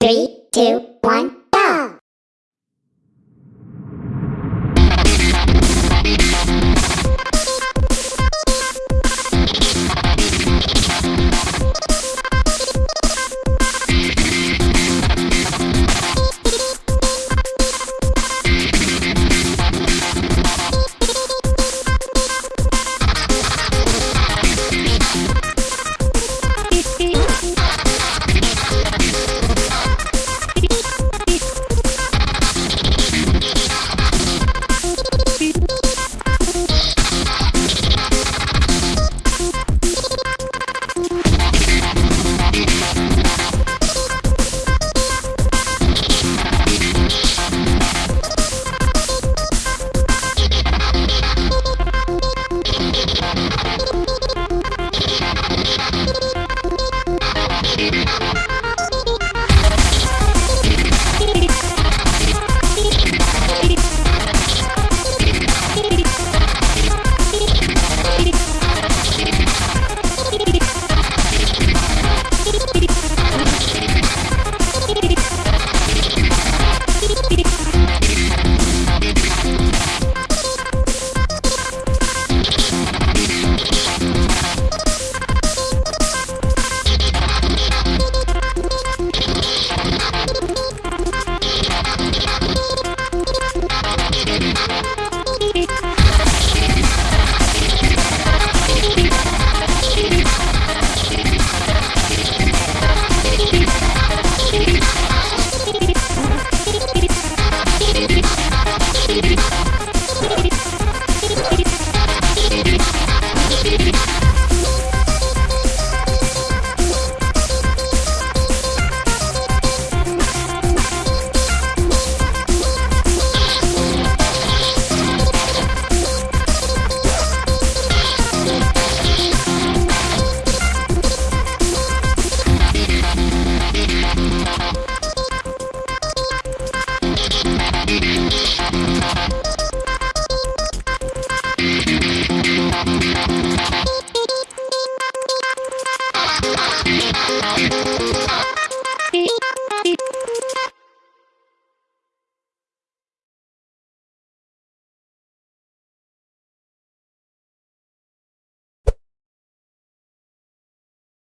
Three, two, one, go! Thank you.